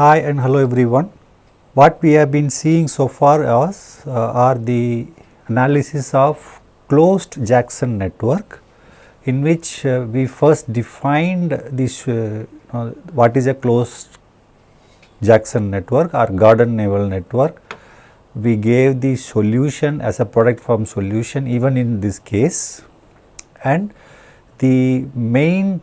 Hi and hello everyone. What we have been seeing so far is, uh, are the analysis of closed Jackson network in which uh, we first defined this uh, what is a closed Jackson network or Gordon-Newell network. We gave the solution as a product form solution even in this case and the main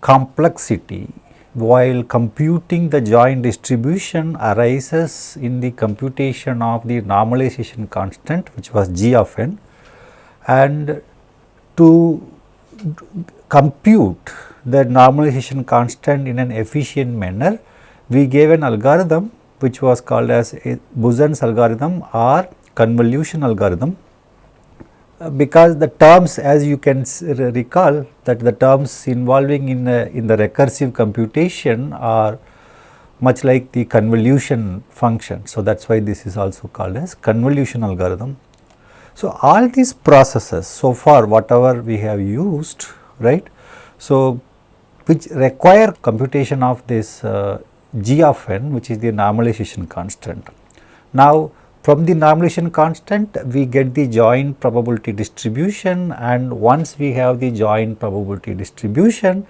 complexity while computing the joint distribution arises in the computation of the normalization constant which was g of n and to compute the normalization constant in an efficient manner we gave an algorithm which was called as Buzen's algorithm or convolution algorithm because the terms as you can recall that the terms involving in, a, in the recursive computation are much like the convolution function. So, that is why this is also called as convolution algorithm. So, all these processes so far whatever we have used right. So, which require computation of this uh, g of n which is the normalization constant. Now, from the normalization constant we get the joint probability distribution and once we have the joint probability distribution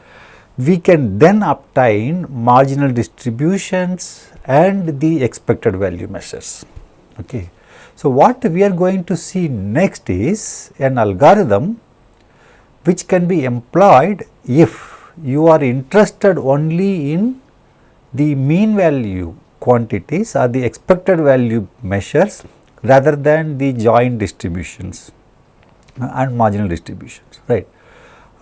we can then obtain marginal distributions and the expected value measures. Okay. So, what we are going to see next is an algorithm which can be employed if you are interested only in the mean value quantities are the expected value measures rather than the joint distributions and marginal distributions right.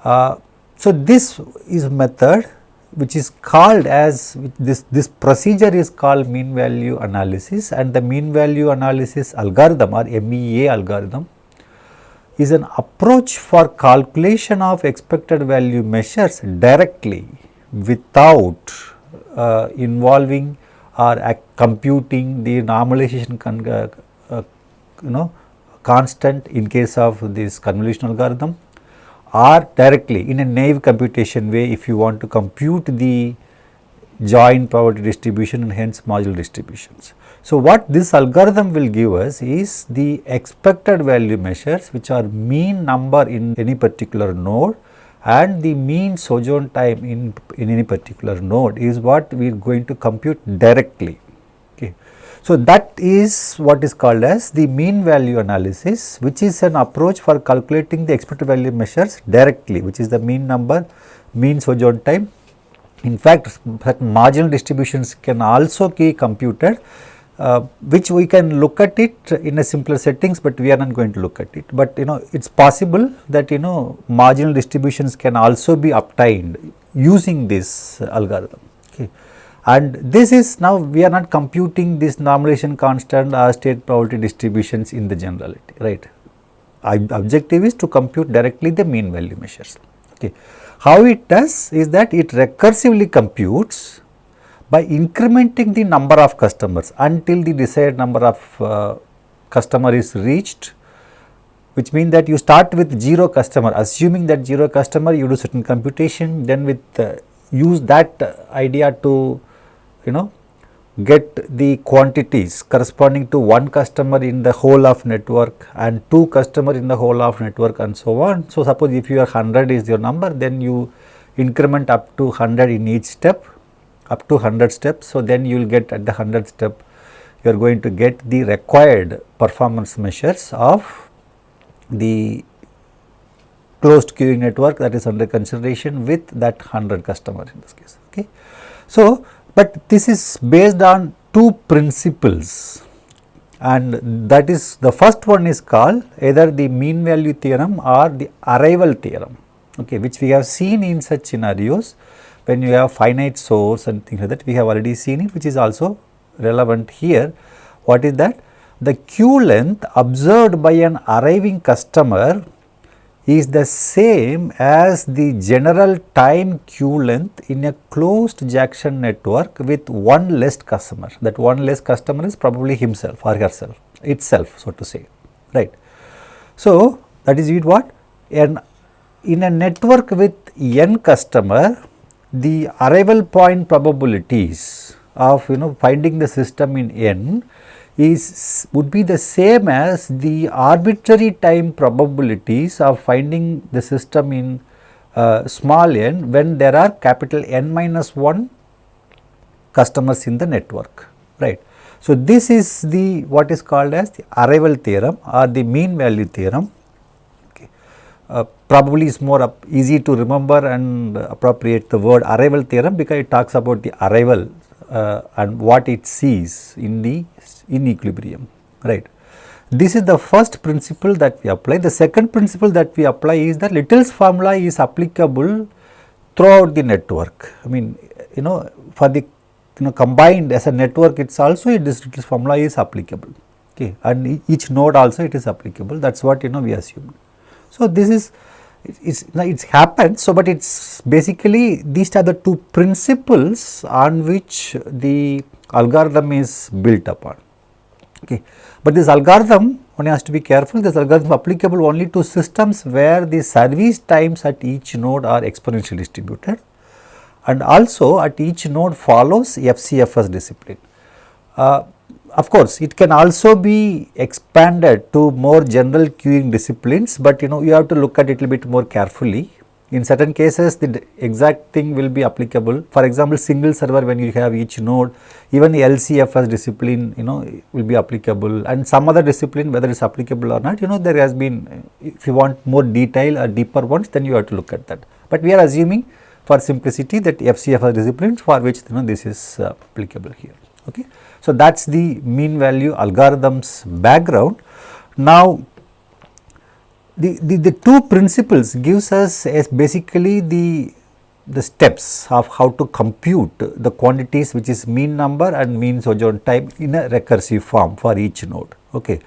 Uh, so, this is method which is called as this this procedure is called mean value analysis and the mean value analysis algorithm or MVA algorithm is an approach for calculation of expected value measures directly without uh, involving or computing the normalization uh, uh, you know constant in case of this convolution algorithm or directly in a naive computation way if you want to compute the joint probability distribution and hence marginal distributions. So, what this algorithm will give us is the expected value measures which are mean number in any particular node and the mean sojourn time in, in any particular node is what we are going to compute directly. Okay. So, that is what is called as the mean value analysis which is an approach for calculating the expected value measures directly which is the mean number, mean sojourn time. In fact, marginal distributions can also be computed uh, which we can look at it in a simpler settings, but we are not going to look at it. But you know it is possible that you know marginal distributions can also be obtained using this algorithm. Okay. And this is now we are not computing this normalization constant or state probability distributions in the generality, right. Objective is to compute directly the mean value measures. Okay. How it does is that it recursively computes by incrementing the number of customers until the desired number of uh, customer is reached which means that you start with 0 customer assuming that 0 customer you do certain computation then with uh, use that idea to you know get the quantities corresponding to one customer in the whole of network and two customer in the whole of network and so on. So, suppose if your 100 is your number then you increment up to 100 in each step up to 100 steps. So, then you will get at the 100 step you are going to get the required performance measures of the closed queuing network that is under consideration with that 100 customer in this case. Okay. So, but this is based on two principles and that is the first one is called either the mean value theorem or the arrival theorem okay, which we have seen in such scenarios when you have finite source and things like that we have already seen it which is also relevant here. What is that? The queue length observed by an arriving customer is the same as the general time queue length in a closed Jackson network with one less customer. That one less customer is probably himself or herself itself so to say right. So, that is it what? And in a network with n customer the arrival point probabilities of you know finding the system in n is would be the same as the arbitrary time probabilities of finding the system in uh, small n when there are capital N minus 1 customers in the network right. So, this is the what is called as the arrival theorem or the mean value theorem. Uh, probably is more easy to remember and appropriate the word arrival theorem because it talks about the arrival uh, and what it sees in the in equilibrium right. This is the first principle that we apply. The second principle that we apply is that Little's formula is applicable throughout the network. I mean you know for the you know combined as a network it's also this Little's formula is applicable okay and each node also it is applicable that is what you know we assume. So, this is it's it's happened. So but it's basically these are the two principles on which the algorithm is built upon. Okay. But this algorithm one has to be careful. This algorithm applicable only to systems where the service times at each node are exponentially distributed. And also at each node follows FCFS discipline. Uh, of course, it can also be expanded to more general queuing disciplines, but you know you have to look at it a little bit more carefully. In certain cases, the exact thing will be applicable. For example, single server when you have each node, even the LCFS discipline, you know, will be applicable and some other discipline whether it's applicable or not, you know, there has been, if you want more detail or deeper ones, then you have to look at that. But we are assuming for simplicity that FCFS discipline for which you know this is uh, applicable here. Okay. So, that is the mean value algorithms background. Now, the, the, the two principles gives us as basically the the steps of how to compute the quantities which is mean number and mean sojourn time in a recursive form for each node. Okay.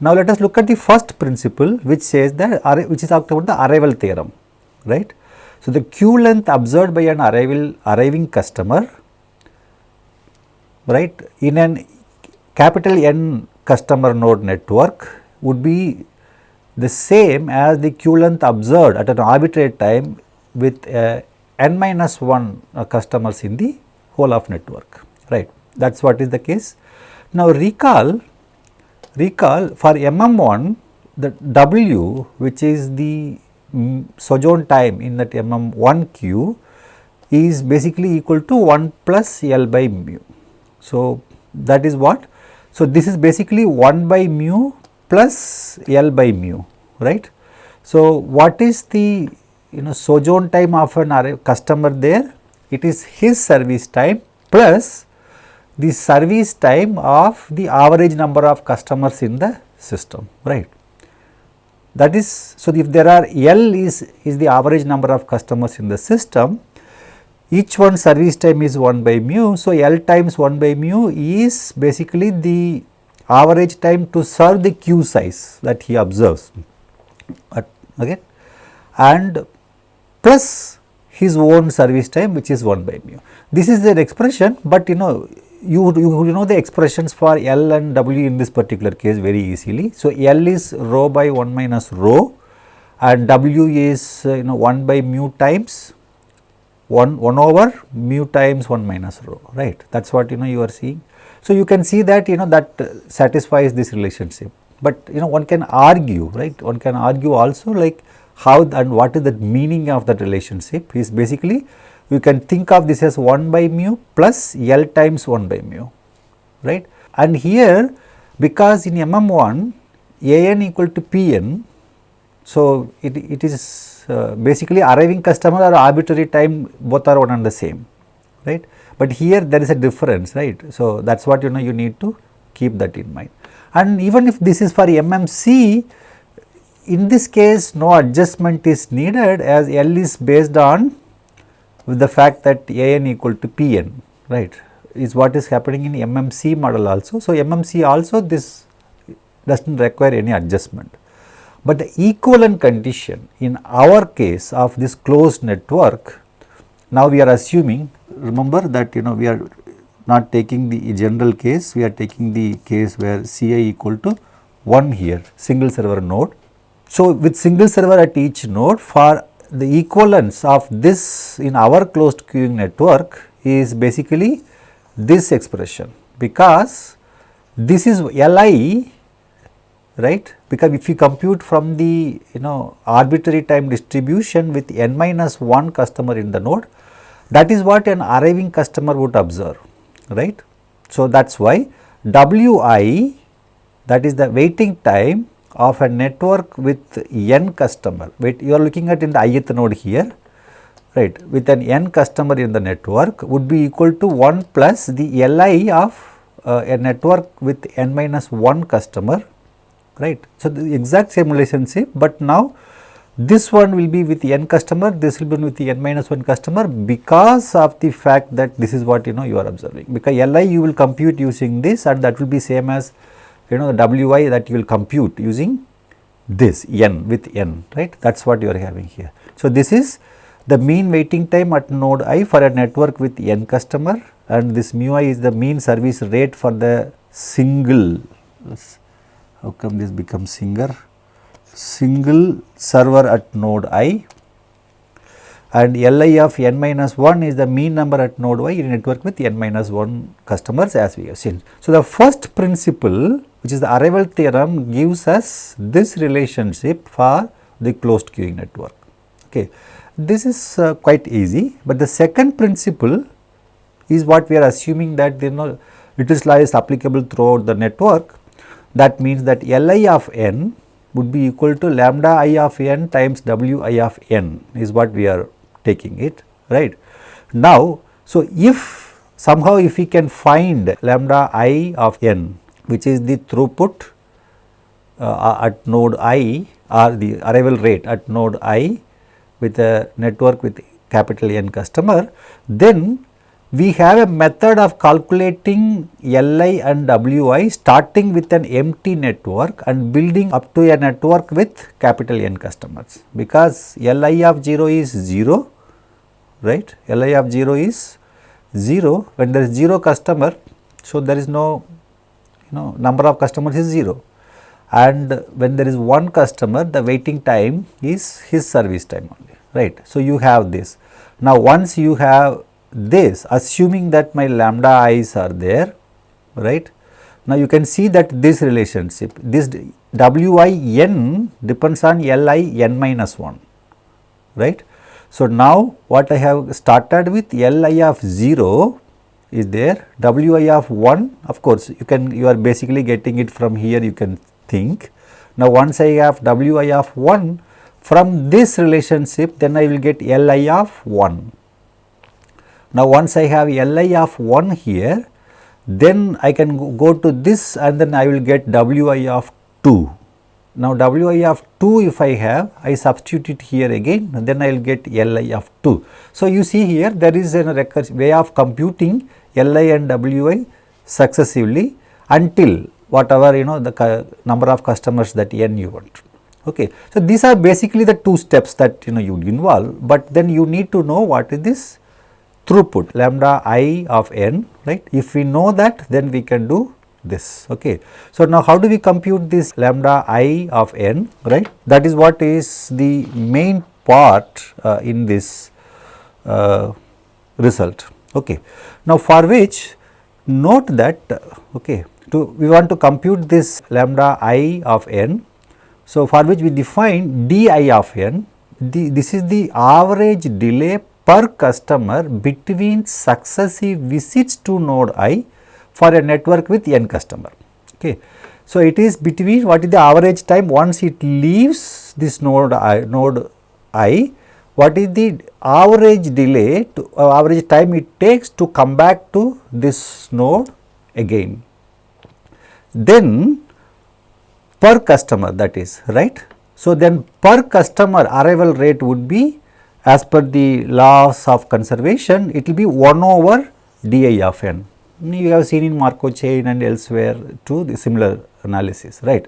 Now, let us look at the first principle which says that which is talked about the arrival theorem right. So, the queue length observed by an arrival arriving customer right in an capital N customer node network would be the same as the queue length observed at an arbitrary time with uh, n minus 1 uh, customers in the whole of network right that is what is the case. Now recall recall for MM1 the W which is the mm, sojourn time in that MM1 queue is basically equal to 1 plus L by mu so, that is what? So, this is basically 1 by mu plus L by mu, right. So, what is the you know sojourn time of an customer there? It is his service time plus the service time of the average number of customers in the system, right. That is, so if there are L is, is the average number of customers in the system, each one service time is 1 by mu. So, L times 1 by mu is basically the average time to serve the queue size that he observes okay and plus his own service time which is 1 by mu. This is an expression, but you know you, you, you know the expressions for L and W in this particular case very easily. So, L is rho by 1 minus rho and W is uh, you know 1 by mu times 1, 1 over mu times 1 minus rho right? That is what you know you are seeing. So, you can see that you know that uh, satisfies this relationship, but you know one can argue right? One can argue also like how and what is the meaning of that relationship is basically you can think of this as 1 by mu plus L times 1 by mu right? And here because in MM1 AN equal to PN so it, it is uh, basically arriving customer or arbitrary time both are one and the same right? But here there is a difference right? So that is what you know you need to keep that in mind. And even if this is for mmc in this case no adjustment is needed as l is based on with the fact that an equal to pn right is what is happening in mmc model also. So mmc also this does not require any adjustment but the equivalent condition in our case of this closed network, now we are assuming, remember that you know we are not taking the general case, we are taking the case where Ci equal to 1 here, single server node. So, with single server at each node for the equivalence of this in our closed queuing network is basically this expression because this is Li right because if you compute from the you know arbitrary time distribution with n minus 1 customer in the node that is what an arriving customer would observe right. So, that is why Wi that is the waiting time of a network with n customer wait you are looking at in the ith node here right with an n customer in the network would be equal to 1 plus the Li of uh, a network with n minus 1 customer right. So, the exact same relationship, but now this one will be with n customer, this will be with the n minus 1 customer because of the fact that this is what you know you are observing because Li you will compute using this and that will be same as you know the Wi that you will compute using this n with n right that is what you are having here. So, this is the mean waiting time at node i for a network with n customer and this mu i is the mean service rate for the single how come this becomes single single server at node i and Li of n minus 1 is the mean number at node y in network with n minus 1 customers as we have seen. So, the first principle which is the arrival theorem gives us this relationship for the closed queuing network. Okay. This is uh, quite easy, but the second principle is what we are assuming that you know Little's law is applicable throughout the network that means that Li of n would be equal to lambda i of n times w i of n is what we are taking it right. Now, so if somehow if we can find lambda i of n which is the throughput uh, at node i or the arrival rate at node i with a network with capital N customer, then we have a method of calculating Li and Wi starting with an empty network and building up to a network with capital N customers. Because Li of 0 is 0 right? Li of 0 is 0 when there is 0 customer so there is no you know number of customers is 0 and when there is one customer the waiting time is his service time only right. So, you have this. Now once you have this assuming that my lambda i's are there right. Now, you can see that this relationship this w i n depends on l i n minus 1 right. So, now what I have started with l i of 0 is there w i of 1 of course, you can you are basically getting it from here you can think. Now, once I have w i of 1 from this relationship then I will get l i of 1 now, once I have Li of 1 here, then I can go to this and then I will get Wi of 2. Now, Wi of 2 if I have, I substitute it here again, then I will get Li of 2. So, you see here there is a way of computing Li and Wi successively until whatever you know the number of customers that n you want. Okay. So, these are basically the two steps that you know you involve, but then you need to know what is this throughput lambda i of n right. If we know that then we can do this okay. So, now how do we compute this lambda i of n right that is what is the main part uh, in this uh, result okay. Now, for which note that okay to we want to compute this lambda i of n. So, for which we define d i of n the, this is the average delay per customer between successive visits to node i for a network with n customer. Okay. So, it is between what is the average time once it leaves this node i, node i what is the average delay to uh, average time it takes to come back to this node again. Then per customer that is right. So, then per customer arrival rate would be as per the laws of conservation it will be 1 over di of n. You have seen in Markov chain and elsewhere to the similar analysis right.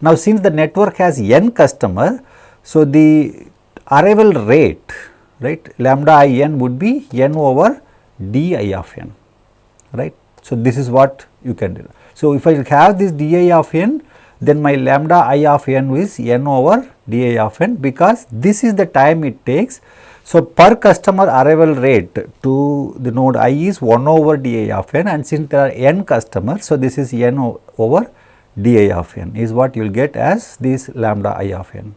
Now, since the network has n customer, so the arrival rate right lambda i n would be n over di of n right. So, this is what you can do. So, if I have this di of n then my lambda i of n is n over di of n because this is the time it takes. So, per customer arrival rate to the node i is 1 over di of n and since there are n customers, so this is n over di of n is what you will get as this lambda i of n.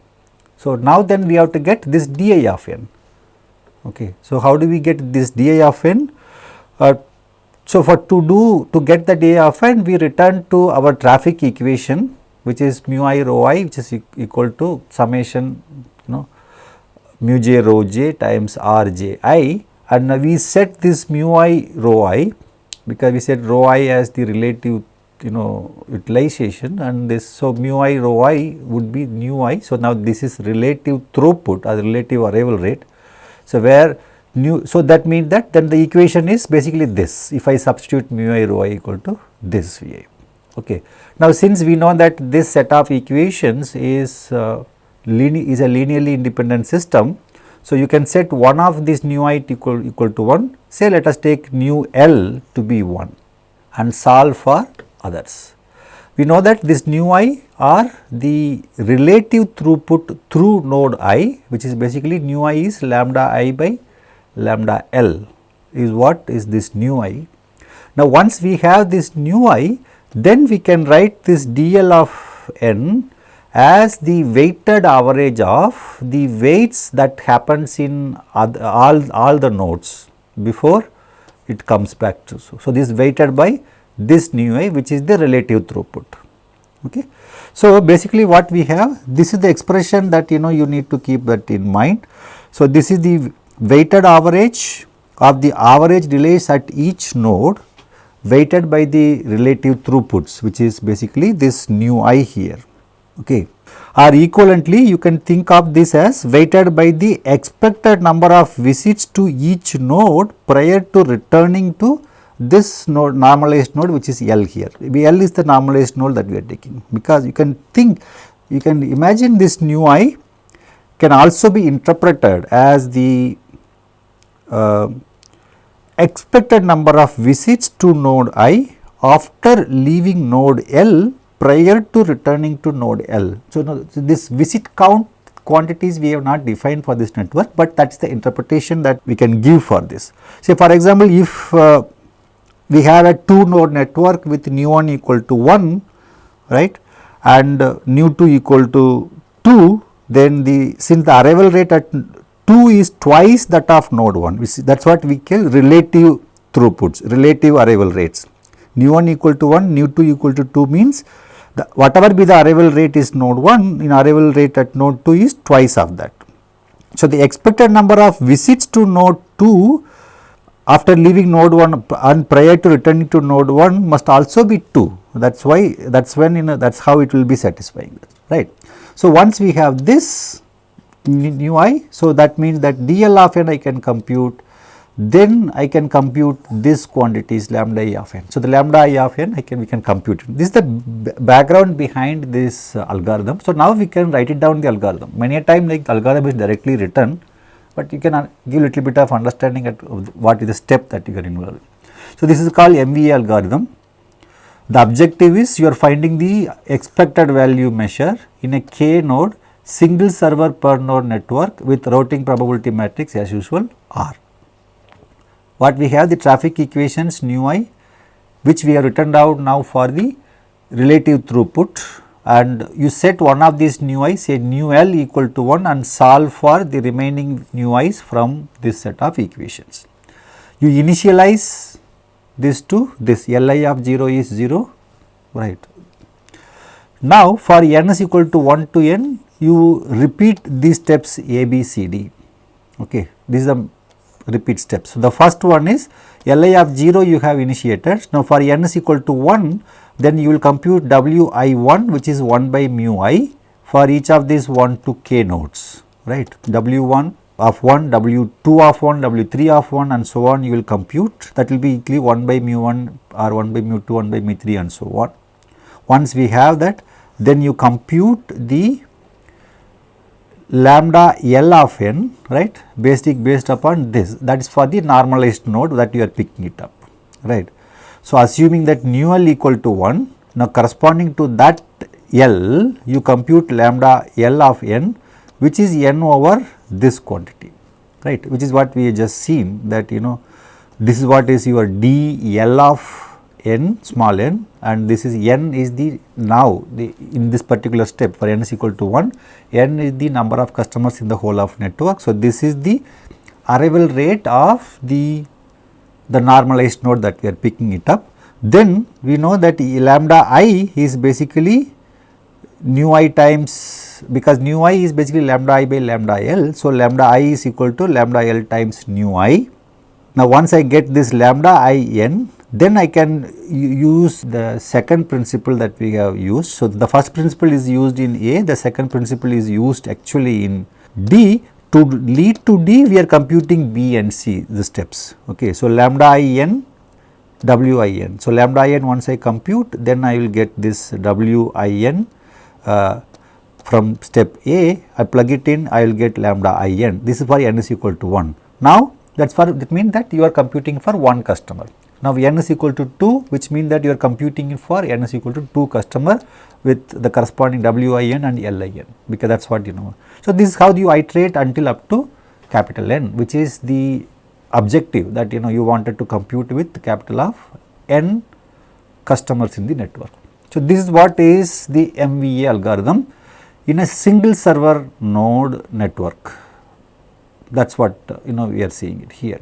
So, now then we have to get this di of n. Okay. So, how do we get this di of n? Uh, so, for to do to get the di of n we return to our traffic equation which is mu i rho i which is equal to summation you know mu j rho j times r j i and now we set this mu i rho i because we set rho i as the relative you know utilization and this so mu i rho i would be nu i. So, now this is relative throughput or relative arrival rate. So, where nu so that means that then the equation is basically this if I substitute mu i rho i equal to this V i. Okay. Now, since we know that this set of equations is uh, is a linearly independent system. So, you can set one of these nu i equal, equal to 1 say let us take nu l to be 1 and solve for others. We know that this nu i are the relative throughput through node i which is basically nu i is lambda i by lambda l is what is this nu i. Now, once we have this nu i then we can write this dl of n as the weighted average of the weights that happens in all, all the nodes before it comes back to. So, so this weighted by this nu i which is the relative throughput. Okay. So, basically what we have this is the expression that you know you need to keep that in mind. So, this is the weighted average of the average delays at each node weighted by the relative throughputs which is basically this nu i here okay. Or equivalently you can think of this as weighted by the expected number of visits to each node prior to returning to this node normalized node which is L here. L is the normalized node that we are taking because you can think you can imagine this nu i can also be interpreted as the uh, expected number of visits to node i after leaving node L prior to returning to node L. So, no, so this visit count quantities we have not defined for this network, but that is the interpretation that we can give for this. Say for example, if uh, we have a 2 node network with nu 1 equal to 1 right and uh, nu 2 equal to 2 then the since the arrival rate at 2 is twice that of node 1 that is what we call relative throughputs relative arrival rates nu 1 equal to 1 nu 2 equal to 2 means the whatever be the arrival rate is node 1 in arrival rate at node 2 is twice of that. So, the expected number of visits to node 2 after leaving node 1 and prior to returning to node 1 must also be 2 that is why that is when you know that is how it will be satisfying right. So, once we have this nu i so that means that dl of n I can compute then I can compute this quantities lambda i of n. So, the lambda i of n I can we can compute. This is the background behind this uh, algorithm. So, now we can write it down the algorithm. Many a time like algorithm is directly written, but you can uh, give little bit of understanding at what is the step that you can involve. So, this is called MVA algorithm. The objective is you are finding the expected value measure in a k node single server per node network with routing probability matrix as usual R what we have the traffic equations nu i which we have written down now for the relative throughput and you set one of these nu i say nu l equal to 1 and solve for the remaining nu i's from this set of equations. You initialize this to this Li of 0 is 0 right. Now for n is equal to 1 to n you repeat these steps a b c d okay this is the repeat steps. So, the first one is Li of 0 you have initiated. Now, for n is equal to 1 then you will compute W i 1 which is 1 by mu i for each of these 1 to k nodes right W 1 of 1, W 2 of 1, W 3 of 1 and so on you will compute that will be equally 1 by mu 1 or 1 by mu 2, 1 by mu 3 and so on. Once we have that then you compute the lambda L of n right basic based upon this that is for the normalized node that you are picking it up right. So, assuming that nu L equal to 1 now corresponding to that L you compute lambda L of n which is n over this quantity right which is what we just seen that you know this is what is your d l of n small n and this is n is the now the in this particular step for n is equal to 1 n is the number of customers in the whole of network. So, this is the arrival rate of the the normalized node that we are picking it up. Then we know that lambda i is basically nu i times because nu i is basically lambda i by lambda l. So, lambda i is equal to lambda l times nu i. Now, once I get this lambda i n then I can use the second principle that we have used. So, the first principle is used in A, the second principle is used actually in D. To lead to D, we are computing B and C the steps. Okay. So, lambda i n w i n. So, lambda i n once I compute then I will get this w i n uh, from step A, I plug it in I will get lambda i n. This is for n is equal to 1. Now, that is for that means that you are computing for one customer. Now, n is equal to 2 which means that you are computing for n is equal to 2 customer with the corresponding WIN and LIN because that is what you know. So, this is how you iterate until up to capital N which is the objective that you know you wanted to compute with capital of n customers in the network. So, this is what is the MVA algorithm in a single server node network that is what you know we are seeing it here.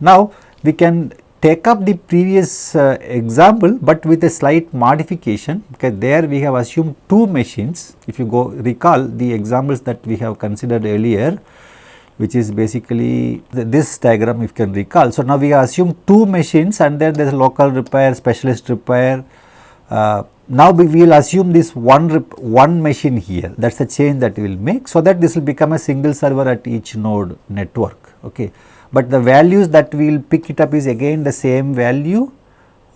Now, we can take up the previous uh, example, but with a slight modification because there we have assumed two machines. If you go recall the examples that we have considered earlier, which is basically the, this diagram if you can recall. So, now we have assumed two machines and then there is local repair, specialist repair. Uh, now, we will assume this one one machine here that is the change that we will make. So, that this will become a single server at each node network. Okay but the values that we will pick it up is again the same value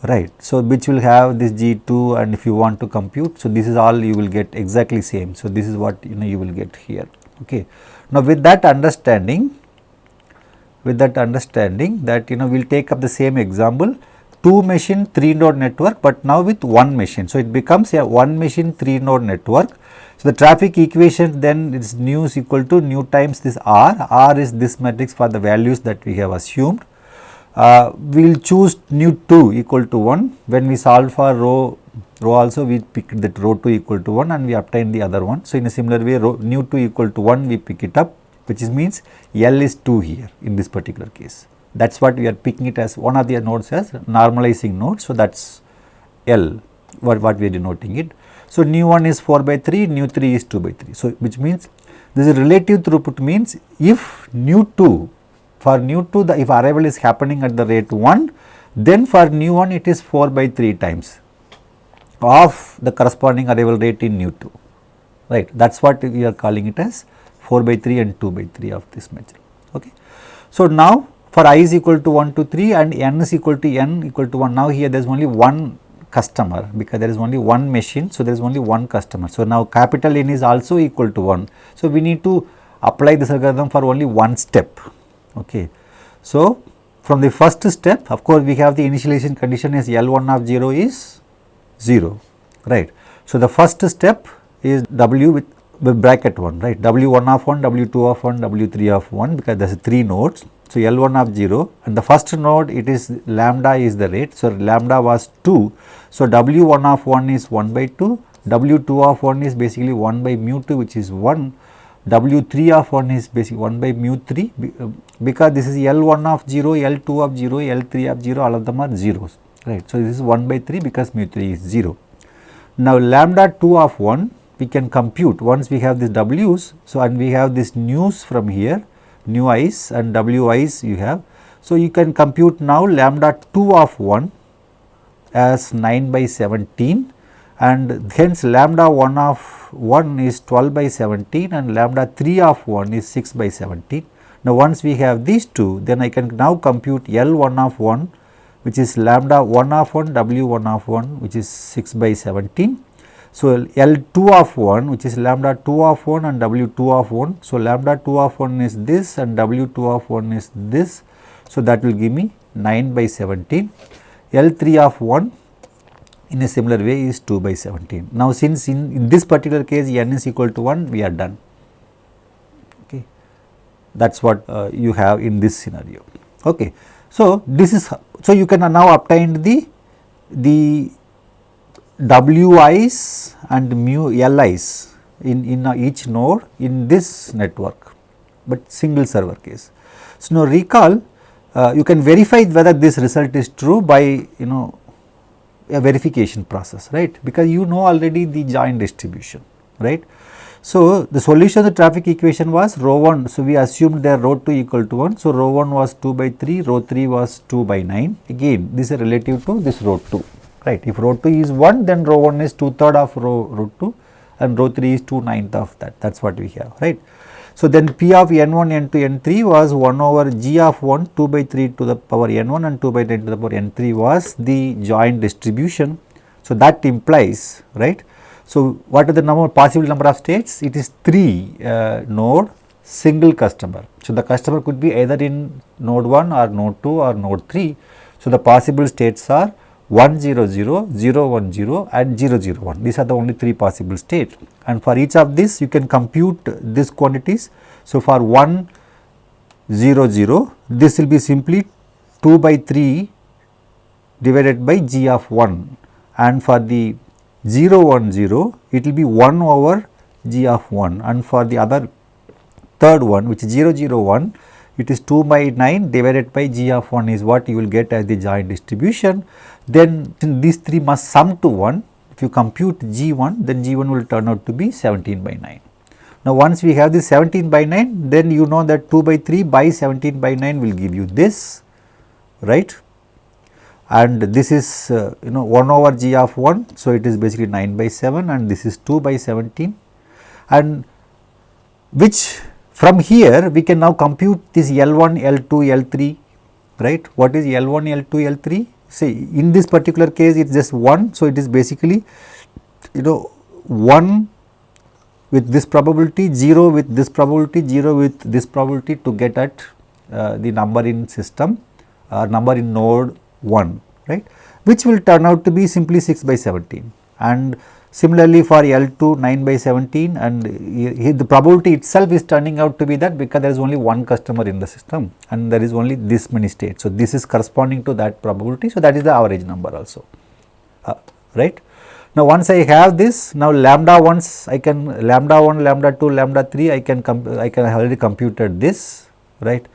right. So, which will have this G2 and if you want to compute. So, this is all you will get exactly same. So, this is what you know you will get here. Okay. Now, with that understanding with that understanding that you know we will take up the same example 2 machine 3 node network, but now with 1 machine. So, it becomes a 1 machine 3 node network so, the traffic equation then is nu is equal to nu times this r, r is this matrix for the values that we have assumed. Uh, we will choose nu 2 equal to 1 when we solve for rho, rho also we pick that rho 2 equal to 1 and we obtain the other one. So, in a similar way rho nu 2 equal to 1 we pick it up which is means L is 2 here in this particular case. That is what we are picking it as one of the nodes as normalizing node. So, that is L what, what we are denoting it. So, nu 1 is 4 by 3, nu 3 is 2 by 3. So, which means this is relative throughput means if nu 2 for nu 2 the if arrival is happening at the rate 1 then for nu 1 it is 4 by 3 times of the corresponding arrival rate in nu 2 right that is what we are calling it as 4 by 3 and 2 by 3 of this measure. Okay. So, now for i is equal to 1 to 3 and n is equal to n equal to 1 now here there is only one customer because there is only one machine. So, there is only one customer. So, now capital N is also equal to 1. So, we need to apply this algorithm for only one step. Okay. So, from the first step of course, we have the initialization condition is L1 of 0 is 0 right. So, the first step is W with, with bracket 1 right W1 of 1, W2 of 1, W3 of 1 because there is 3 nodes so, L1 of 0 and the first node it is lambda is the rate. So, lambda was 2. So, W1 of 1 is 1 by 2, W2 of 1 is basically 1 by mu 2 which is 1, W3 of 1 is basically 1 by mu 3 uh, because this is L1 of 0, L2 of 0, L3 of 0 all of them are zeros right. So, this is 1 by 3 because mu 3 is 0. Now, lambda 2 of 1 we can compute once we have these W's. So, and we have this news from here nu i's and w i's you have. So, you can compute now lambda 2 of 1 as 9 by 17 and hence lambda 1 of 1 is 12 by 17 and lambda 3 of 1 is 6 by 17. Now, once we have these two then I can now compute L 1 of 1 which is lambda 1 of 1 W 1 of 1 which is 6 by 17 so, L 2 of 1 which is lambda 2 of 1 and W 2 of 1. So, lambda 2 of 1 is this and W 2 of 1 is this. So, that will give me 9 by 17. L 3 of 1 in a similar way is 2 by 17. Now, since in, in this particular case n is equal to 1 we are done. Okay. that is what uh, you have in this scenario. Okay. So, this is so you can now obtain the the wi's and mu li's in, in each node in this network, but single server case. So, now recall uh, you can verify whether this result is true by you know a verification process right because you know already the joint distribution right. So, the solution of the traffic equation was rho 1. So, we assumed that rho 2 equal to 1. So, rho 1 was 2 by 3, rho 3 was 2 by 9. Again, this is relative to this rho 2, right. If rho 2 is 1, then rho 1 is 2 third of rho, rho 2 and rho 3 is 2 ninth of that, that is what we have, right. So, then P of n1, n2, n3 was 1 over g of 1 2 by 3 to the power n1 and 2 by 10 to the power n3 was the joint distribution. So, that implies, right, so, what are the number possible number of states? It is 3 uh, node single customer. So, the customer could be either in node 1 or node 2 or node 3. So, the possible states are 1 0 0, 0 1 0 and 0 0 1. These are the only 3 possible states and for each of this you can compute these quantities. So, for 1 0 0 this will be simply 2 by 3 divided by g of 1 and for the 0 1 0 it will be 1 over g of 1 and for the other third one which is 0 0 1 it is 2 by 9 divided by g of 1 is what you will get as the joint distribution. Then these three must sum to 1 if you compute g 1 then g 1 will turn out to be 17 by 9. Now once we have this 17 by 9 then you know that 2 by 3 by 17 by 9 will give you this right and this is uh, you know 1 over g of 1. So, it is basically 9 by 7 and this is 2 by 17 and which from here we can now compute this L1, L2, L3 right. What is L1, L2, L3? See in this particular case it is just 1. So, it is basically you know 1 with this probability, 0 with this probability, 0 with this probability to get at uh, the number in system or uh, number in node 1 right which will turn out to be simply 6 by 17 and similarly for L2 9 by 17 and the probability itself is turning out to be that because there is only one customer in the system and there is only this many states. So, this is corresponding to that probability. So, that is the average number also uh, right. Now, once I have this now lambda once I can lambda 1 lambda 2 lambda 3 I can I can already computed this right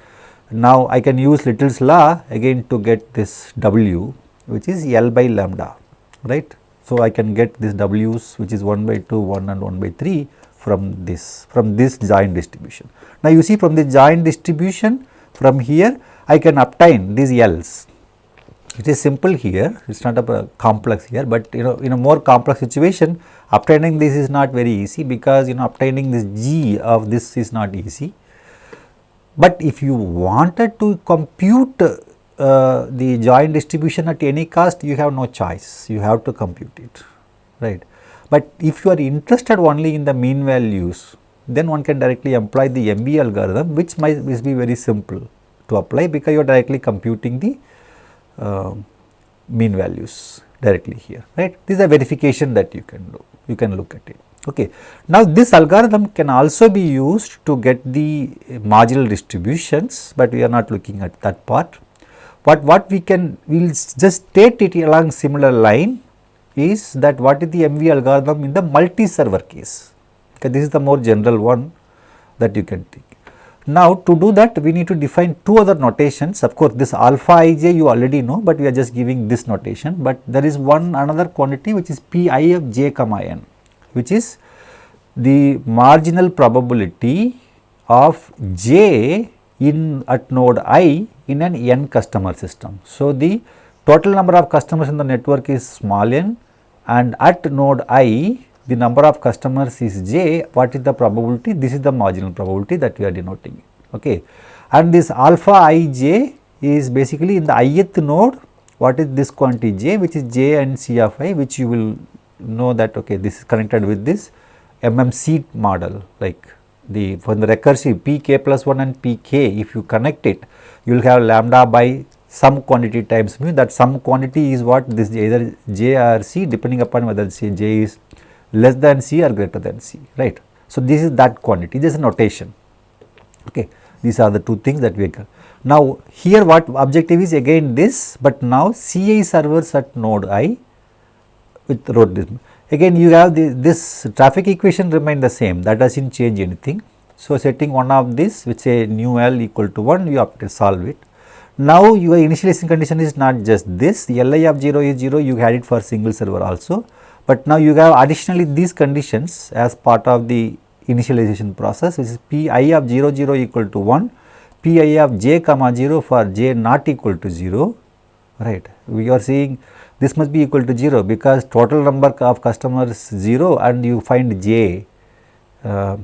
now, I can use Little's law again to get this W which is L by lambda right. So, I can get this W's which is 1 by 2, 1 and 1 by 3 from this from this joint distribution. Now, you see from the joint distribution from here I can obtain these L's. It is simple here, it is not a complex here, but you know in a more complex situation obtaining this is not very easy because you know obtaining this G of this is not easy but if you wanted to compute uh, the joint distribution at any cost, you have no choice, you have to compute it, right. But if you are interested only in the mean values, then one can directly apply the MV algorithm, which might be very simple to apply because you are directly computing the uh, mean values directly here, right. This is a verification that you can do, you can look at it. Okay. Now, this algorithm can also be used to get the marginal distributions, but we are not looking at that part. But what we can, we will just state it along similar line is that what is the MV algorithm in the multi-server case, okay, this is the more general one that you can take. Now, to do that we need to define two other notations. Of course, this alpha ij you already know, but we are just giving this notation, but there is one another quantity which is pi of j comma n which is the marginal probability of j in at node i in an n customer system. So, the total number of customers in the network is small n and at node i the number of customers is j. What is the probability? This is the marginal probability that we are denoting okay. And this alpha i j is basically in the ith node what is this quantity j which is j and c of i which you will know that okay this is connected with this MMC model like the for the recursive pk plus 1 and pk if you connect it you will have lambda by some quantity times mu that some quantity is what this either j or c depending upon whether say j is less than c or greater than c right. So, this is that quantity this is a notation okay. these are the two things that we can. Now, here what objective is again this, but now CI servers at node i with road this. Again you have the, this traffic equation remain the same that does not change anything. So, setting one of this which say new L equal to 1 you have to solve it. Now, your initialization condition is not just this Li of 0 is 0 you had it for single server also, but now you have additionally these conditions as part of the initialization process which is Pi of 0 0 equal to 1, Pi of j comma 0 for j not equal to 0 right. We are seeing this must be equal to 0 because total number of customers 0 and you find j uh,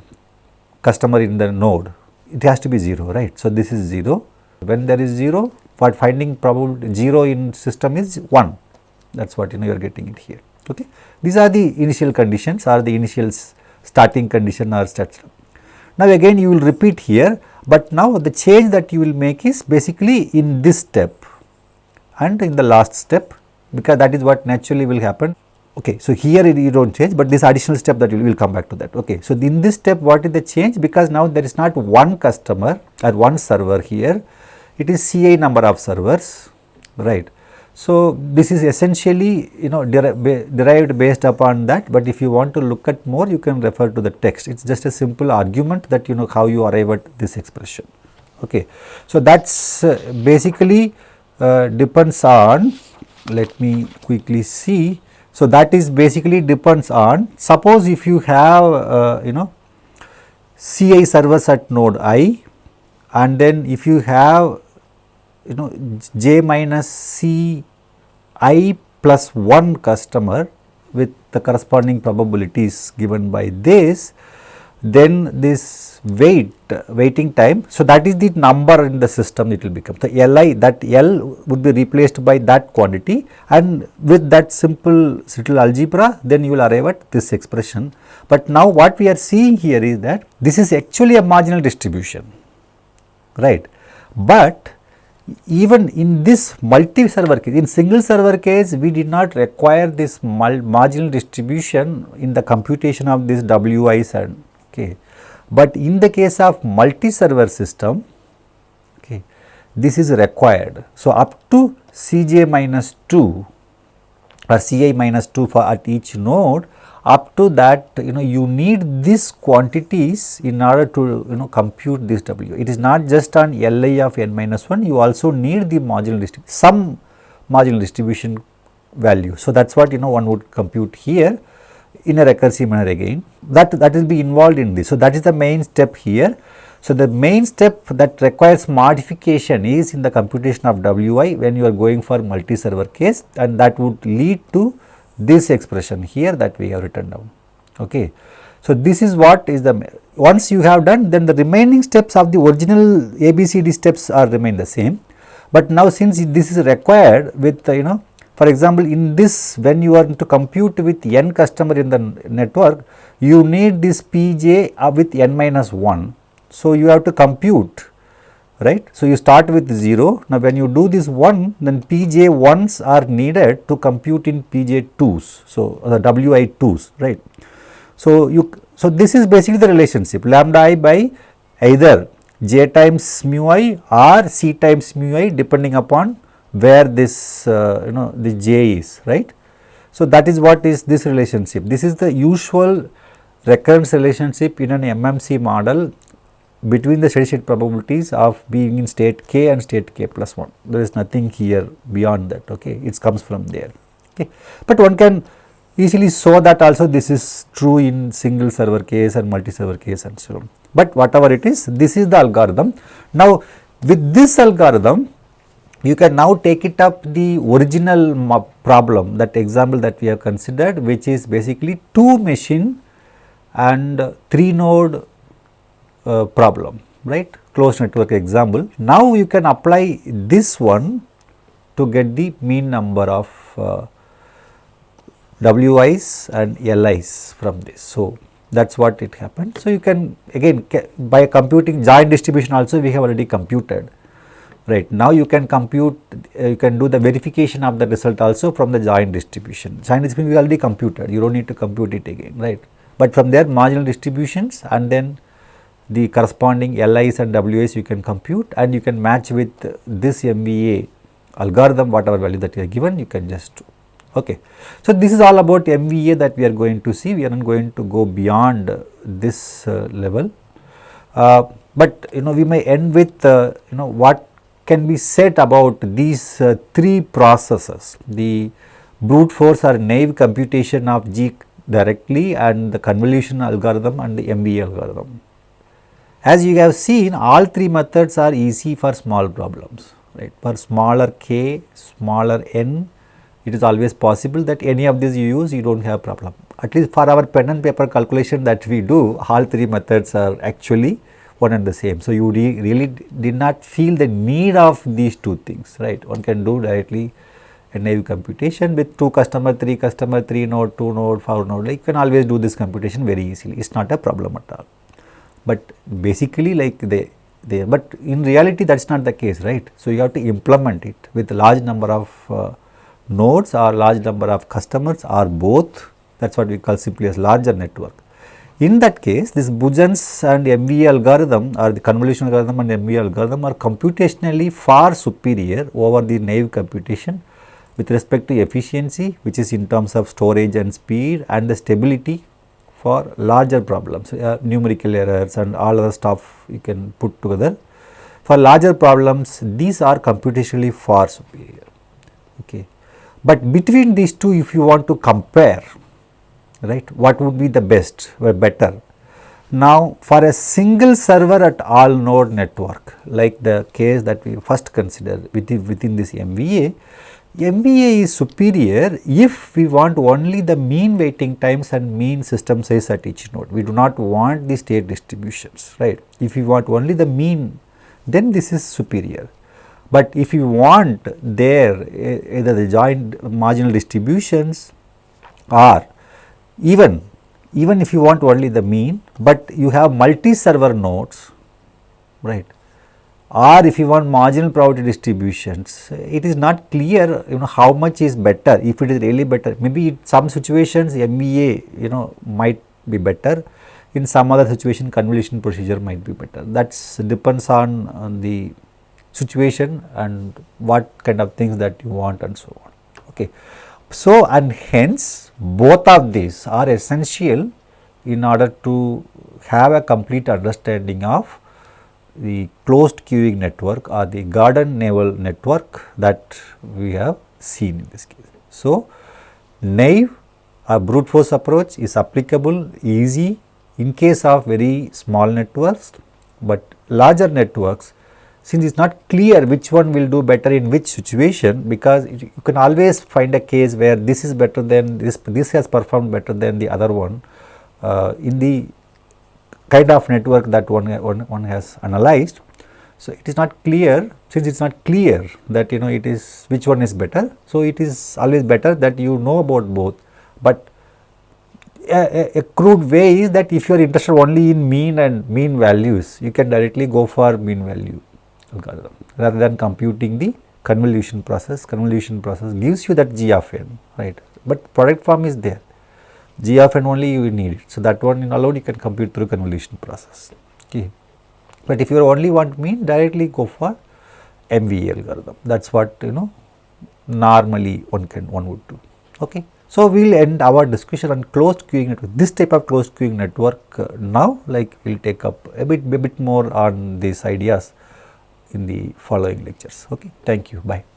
customer in the node it has to be 0 right. So, this is 0 when there is 0 what finding probable 0 in system is 1 that is what you know you are getting it here okay. These are the initial conditions or the initial starting condition or stat. Now again you will repeat here, but now the change that you will make is basically in this step and in the last step because that is what naturally will happen. Okay, so here you do not change, but this additional step that we will come back to that. Okay, so in this step what is the change because now there is not one customer or one server here, it is CA number of servers, right. So, this is essentially you know derived based upon that, but if you want to look at more you can refer to the text. It is just a simple argument that you know how you arrive at this expression. Okay. So, that is uh, basically uh, depends on let me quickly see. So, that is basically depends on suppose if you have uh, you know CI servers at node i and then if you have you know j minus c i plus 1 customer with the corresponding probabilities given by this, then this wait waiting time. So, that is the number in the system it will become. The Li that L would be replaced by that quantity and with that simple little algebra then you will arrive at this expression. But now what we are seeing here is that this is actually a marginal distribution right, but even in this multi server case, in single server case we did not require this marginal distribution in the computation of this WIs and okay. But in the case of multi server system okay, this is required. So, up to Cj minus 2 or Ci minus 2 for at each node up to that you know you need these quantities in order to you know compute this W. It is not just on Li of n minus 1 you also need the marginal distribution some marginal distribution value. So, that is what you know one would compute here in a recursive manner again that that will be involved in this. So, that is the main step here. So, the main step that requires modification is in the computation of Wi when you are going for multi server case and that would lead to this expression here that we have written down. Okay. So, this is what is the once you have done then the remaining steps of the original ABCD steps are remain the same, but now since this is required with you know for example, in this when you are to compute with n customer in the network you need this Pj uh, with n minus 1. So, you have to compute right. So, you start with 0. Now, when you do this 1 then Pj 1s are needed to compute in Pj 2s. So, the Wi 2s right. So, you so this is basically the relationship lambda i by either j times mu i or c times mu i depending upon where this uh, you know the j is right. So, that is what is this relationship. This is the usual recurrence relationship in an MMC model between the steady state probabilities of being in state k and state k plus 1. There is nothing here beyond that, okay. it comes from there. Okay. But one can easily show that also this is true in single server case and multi server case and so on. But whatever it is, this is the algorithm. Now, with this algorithm, you can now take it up the original problem that example that we have considered which is basically two machine and three node uh, problem right closed network example. Now, you can apply this one to get the mean number of uh, WIs and LIs from this. So, that is what it happened. So, you can again by computing joint distribution also we have already computed right. Now, you can compute uh, you can do the verification of the result also from the joint distribution. Joint distribution we already computed you do not need to compute it again right. But from there marginal distributions and then the corresponding LIs and WIs you can compute and you can match with this MVA algorithm whatever value that you are given you can just do. Okay. So, this is all about MVA that we are going to see we are not going to go beyond this uh, level. Uh, but you know we may end with uh, you know what can be said about these uh, three processes the brute force or naive computation of G directly and the convolution algorithm and the MVA algorithm. As you have seen all three methods are easy for small problems right for smaller k, smaller n it is always possible that any of these you use you do not have a problem. At least for our pen and paper calculation that we do all three methods are actually one and the same. So, you re really did not feel the need of these two things right one can do directly a naive computation with 2 customer, 3 customer, 3 node, 2 node, 4 node like you can always do this computation very easily it is not a problem at all. But basically like they there but in reality that is not the case right. So, you have to implement it with large number of uh, nodes or large number of customers or both that is what we call simply as larger network. In that case this Buzen's and MVA algorithm or the convolution algorithm and MVA algorithm are computationally far superior over the naive computation with respect to efficiency which is in terms of storage and speed and the stability for larger problems uh, numerical errors and all other stuff you can put together. For larger problems these are computationally far superior. Okay. But between these two if you want to compare right what would be the best or better. Now for a single server at all node network like the case that we first consider within, within this MVA MVA is superior if we want only the mean waiting times and mean system size at each node. We do not want the state distributions, right. If we want only the mean, then this is superior. But if you want there either the joint marginal distributions or even, even if you want only the mean, but you have multi server nodes, right or if you want marginal probability distributions, it is not clear you know how much is better if it is really better. Maybe in some situations MVA you know might be better, in some other situation convolution procedure might be better. That depends on, on the situation and what kind of things that you want and so on. Okay. So, and hence both of these are essential in order to have a complete understanding of the closed queuing network or the Gordon-Newell network that we have seen in this case. So, naive or brute force approach is applicable easy in case of very small networks, but larger networks since it is not clear which one will do better in which situation because you can always find a case where this is better than this, this has performed better than the other one uh, in the kind of network that one, one, one has analyzed. So, it is not clear since it is not clear that you know it is which one is better. So, it is always better that you know about both, but a, a, crude way is that if you are interested only in mean and mean values, you can directly go for mean value rather than computing the convolution process. Convolution process gives you that g of n, right, but product form is there. G of n only you need it. So, that one in alone you can compute through convolution process. Okay. But if you only want mean directly go for MVA algorithm that is what you know normally one can one would do. Okay. So, we will end our discussion on closed queuing network this type of closed queuing network uh, now like we will take up a bit a bit more on these ideas in the following lectures. Okay. Thank you. Bye.